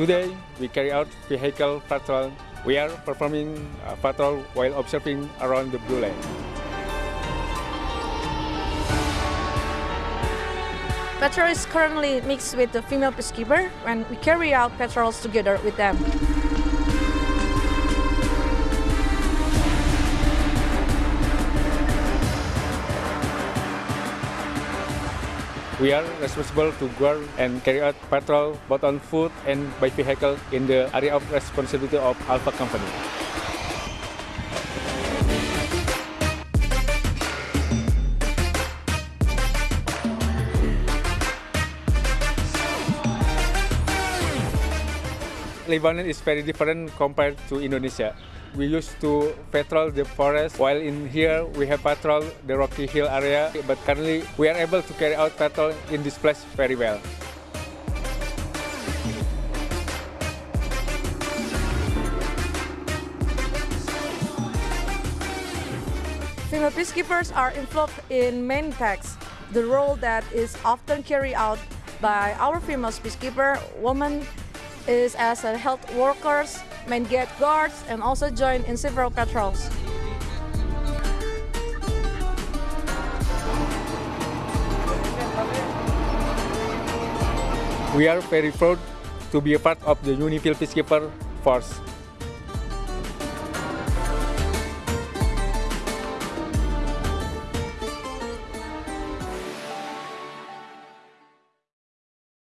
Today, we carry out vehicle patrol. We are performing a patrol while observing around the Blue line. Patrol is currently mixed with the female peacekeeper when we carry out patrols together with them. We are responsible to guard and carry out patrol both on foot and by vehicle in the area of responsibility of Alpha Company. Lebanon is very different compared to Indonesia. We used to patrol the forest, while in here we have patrol the Rocky Hill area, but currently we are able to carry out patrol in this place very well. Female peacekeepers are involved in main tasks, the role that is often carried out by our female peacekeeper, women is as a health workers, main gate guards, and also join in several patrols. We are very proud to be a part of the UNIFIL Peacekeeper Force.